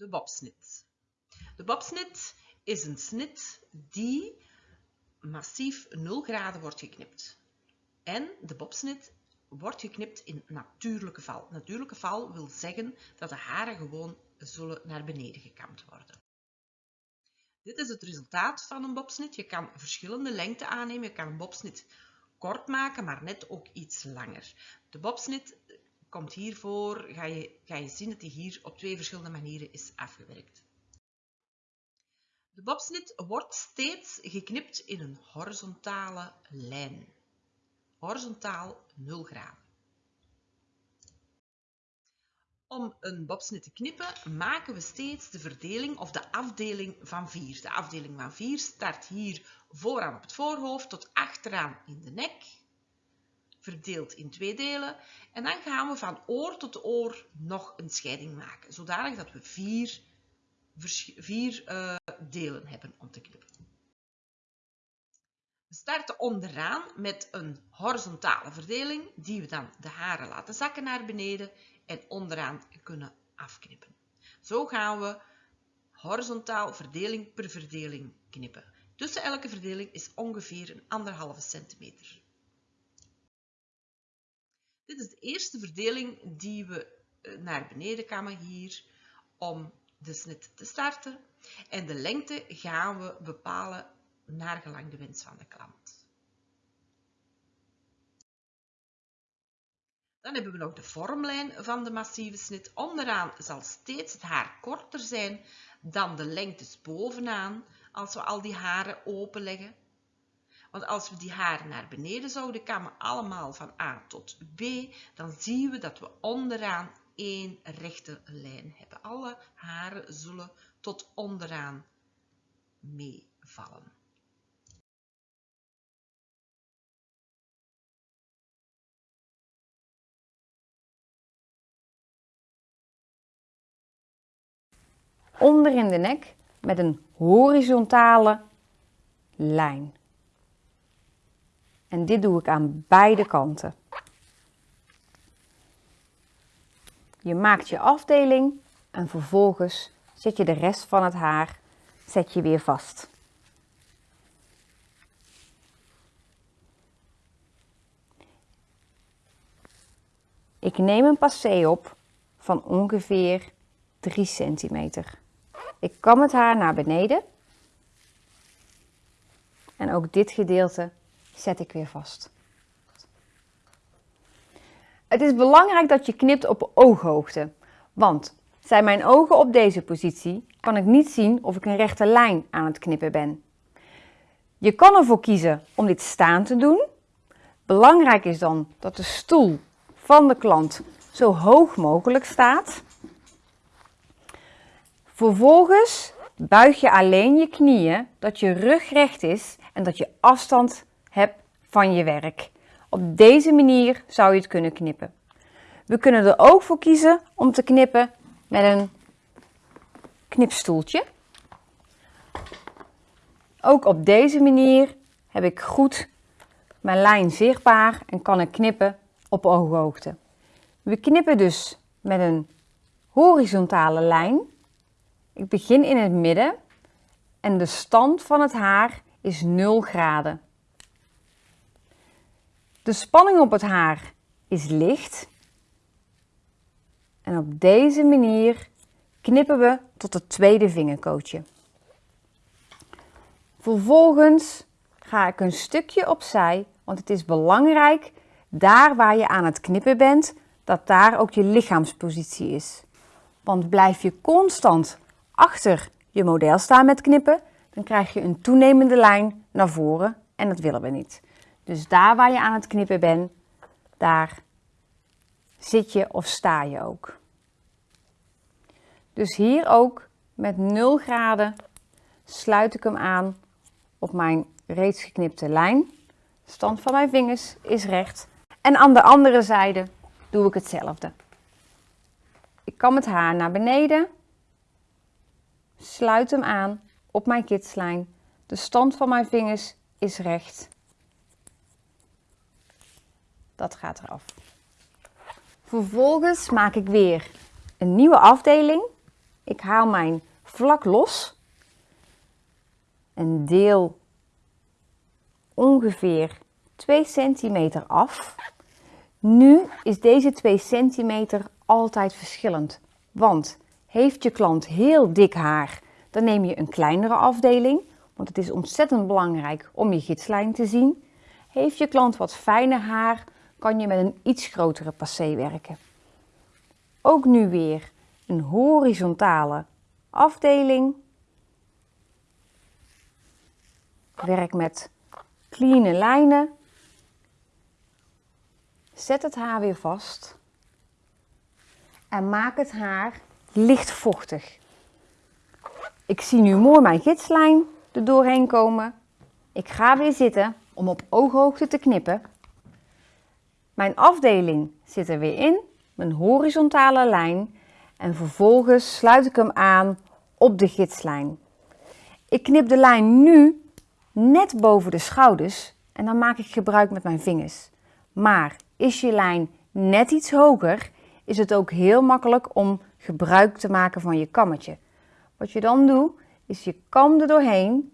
de bobsnit. De bobsnit is een snit die massief 0 graden wordt geknipt. En de bobsnit wordt geknipt in natuurlijke val. Natuurlijke val wil zeggen dat de haren gewoon zullen naar beneden gekamd worden. Dit is het resultaat van een bobsnit. Je kan verschillende lengten aannemen. Je kan een bobsnit kort maken, maar net ook iets langer. De bobsnit komt hiervoor, ga je, ga je zien dat die hier op twee verschillende manieren is afgewerkt. De bobsnit wordt steeds geknipt in een horizontale lijn. Horizontaal 0 graden. Om een bobsnit te knippen maken we steeds de verdeling of de afdeling van 4. De afdeling van 4 start hier vooraan op het voorhoofd tot achteraan in de nek. Verdeeld in twee delen. En dan gaan we van oor tot oor nog een scheiding maken. Zodanig dat we vier, vier uh, delen hebben om te knippen. We starten onderaan met een horizontale verdeling die we dan de haren laten zakken naar beneden en onderaan kunnen afknippen. Zo gaan we horizontaal verdeling per verdeling knippen. Tussen elke verdeling is ongeveer een anderhalve centimeter. Dit is de eerste verdeling die we eh, naar beneden kammen hier om de snit te starten. En de lengte gaan we bepalen naar gelang de wens van de klant. Dan hebben we nog de vormlijn van de massieve snit. Onderaan zal steeds het haar korter zijn dan de lengtes bovenaan als we al die haren openleggen. Want als we die haren naar beneden zouden kammen, allemaal van A tot B, dan zien we dat we onderaan één rechte lijn hebben. Alle haren zullen tot onderaan meevallen. onder in de nek met een horizontale lijn. En dit doe ik aan beide kanten. Je maakt je afdeling en vervolgens zet je de rest van het haar zet je weer vast. Ik neem een passé op van ongeveer 3 centimeter. Ik kam het haar naar beneden. En ook dit gedeelte zet ik weer vast. Het is belangrijk dat je knipt op ooghoogte. Want zijn mijn ogen op deze positie, kan ik niet zien of ik een rechte lijn aan het knippen ben. Je kan ervoor kiezen om dit staan te doen. Belangrijk is dan dat de stoel van de klant zo hoog mogelijk staat. Vervolgens buig je alleen je knieën, dat je rug recht is en dat je afstand hebt van je werk. Op deze manier zou je het kunnen knippen. We kunnen er ook voor kiezen om te knippen met een knipstoeltje. Ook op deze manier heb ik goed mijn lijn zichtbaar en kan ik knippen op ooghoogte. We knippen dus met een horizontale lijn ik begin in het midden en de stand van het haar is 0 graden. De spanning op het haar is licht. En op deze manier knippen we tot het tweede vingerkootje. Vervolgens ga ik een stukje opzij, want het is belangrijk, daar waar je aan het knippen bent, dat daar ook je lichaamspositie is. Want blijf je constant achter je model staan met knippen, dan krijg je een toenemende lijn naar voren en dat willen we niet. Dus daar waar je aan het knippen bent, daar zit je of sta je ook. Dus hier ook met 0 graden sluit ik hem aan op mijn reeds geknipte lijn. De stand van mijn vingers is recht. En aan de andere zijde doe ik hetzelfde. Ik kam het haar naar beneden sluit hem aan op mijn kitslijn. De stand van mijn vingers is recht. Dat gaat eraf. Vervolgens maak ik weer een nieuwe afdeling Ik haal mijn vlak los en deel ongeveer 2 centimeter af. Nu is deze 2 centimeter altijd verschillend, want heeft je klant heel dik haar, dan neem je een kleinere afdeling, want het is ontzettend belangrijk om je gidslijn te zien. Heeft je klant wat fijner haar, kan je met een iets grotere passé werken. Ook nu weer een horizontale afdeling. Werk met clean lijnen. Zet het haar weer vast. En maak het haar licht vochtig. Ik zie nu mooi mijn gidslijn er doorheen komen. Ik ga weer zitten om op ooghoogte te knippen. Mijn afdeling zit er weer in, mijn horizontale lijn. En vervolgens sluit ik hem aan op de gidslijn. Ik knip de lijn nu net boven de schouders en dan maak ik gebruik met mijn vingers. Maar is je lijn net iets hoger, is het ook heel makkelijk om gebruik te maken van je kammetje. Wat je dan doet, is je kam er doorheen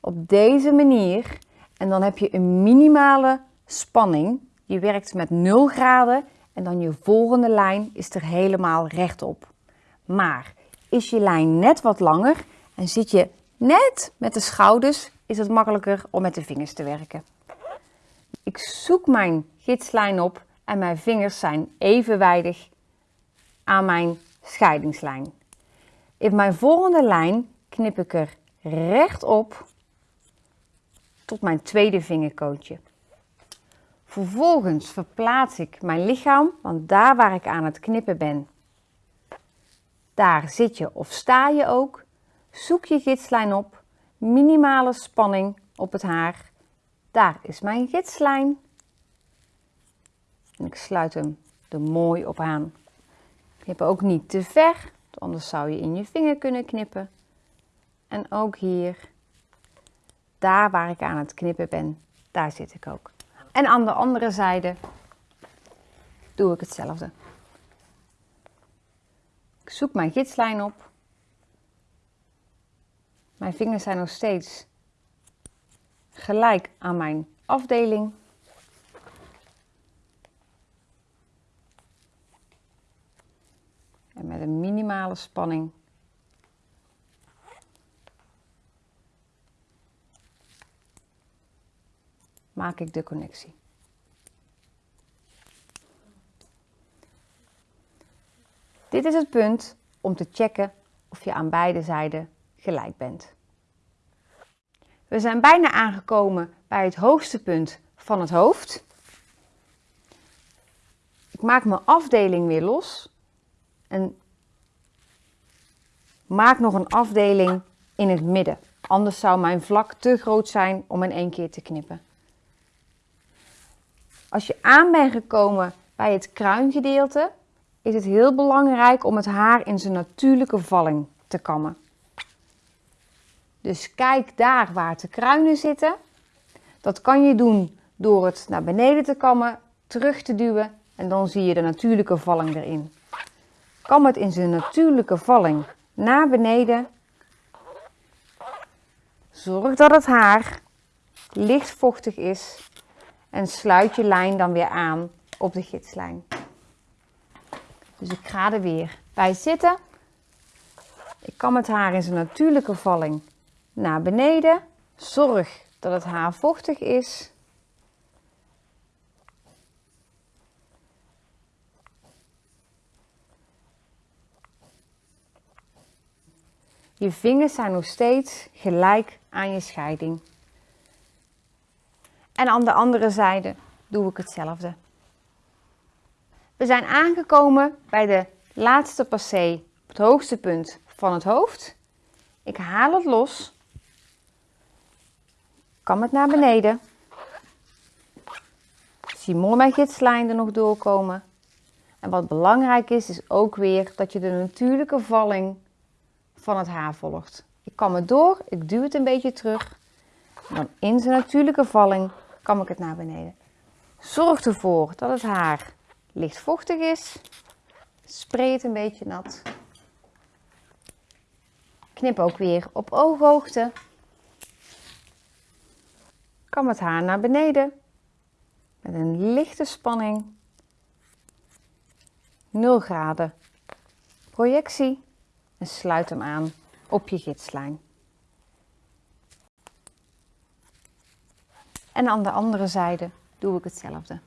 op deze manier en dan heb je een minimale spanning. Je werkt met 0 graden en dan je volgende lijn is er helemaal rechtop. Maar is je lijn net wat langer en zit je net met de schouders, is het makkelijker om met de vingers te werken. Ik zoek mijn gidslijn op en mijn vingers zijn evenwijdig aan mijn scheidingslijn. In mijn volgende lijn knip ik er rechtop tot mijn tweede vingerkootje. Vervolgens verplaats ik mijn lichaam, want daar waar ik aan het knippen ben, daar zit je of sta je ook. Zoek je gidslijn op, minimale spanning op het haar. Daar is mijn gidslijn. En ik sluit hem er mooi op aan. Knip ook niet te ver, anders zou je in je vinger kunnen knippen. En ook hier, daar waar ik aan het knippen ben, daar zit ik ook. En aan de andere zijde doe ik hetzelfde. Ik zoek mijn gidslijn op. Mijn vingers zijn nog steeds gelijk aan mijn afdeling. En met een minimale spanning maak ik de connectie. Dit is het punt om te checken of je aan beide zijden gelijk bent. We zijn bijna aangekomen bij het hoogste punt van het hoofd. Ik maak mijn afdeling weer los en maak nog een afdeling in het midden. Anders zou mijn vlak te groot zijn om in één keer te knippen. Als je aan bent gekomen bij het kruingedeelte, is het heel belangrijk om het haar in zijn natuurlijke valling te kammen. Dus kijk daar waar de kruinen zitten. Dat kan je doen door het naar beneden te kammen, terug te duwen en dan zie je de natuurlijke valling erin. Kam het in zijn natuurlijke valling naar beneden. Zorg dat het haar licht vochtig is en sluit je lijn dan weer aan op de gidslijn. Dus ik ga er weer bij zitten. Ik kam het haar in zijn natuurlijke valling naar beneden. Zorg dat het haar vochtig is. Je vingers zijn nog steeds gelijk aan je scheiding. En aan de andere zijde doe ik hetzelfde. We zijn aangekomen bij de laatste passé, het hoogste punt van het hoofd. Ik haal het los, kam het naar beneden. Ik zie mooi mijn gidslijn er nog doorkomen. En wat belangrijk is, is ook weer dat je de natuurlijke valling van het haar volgt. Ik kam het door, ik duw het een beetje terug. Dan in zijn natuurlijke valling kam ik het naar beneden. Zorg ervoor dat het haar licht vochtig is. Spray het een beetje nat. Knip ook weer op ooghoogte. Kam het haar naar beneden met een lichte spanning. 0 graden projectie en sluit hem aan op je gidslijn. En aan de andere zijde doe ik hetzelfde.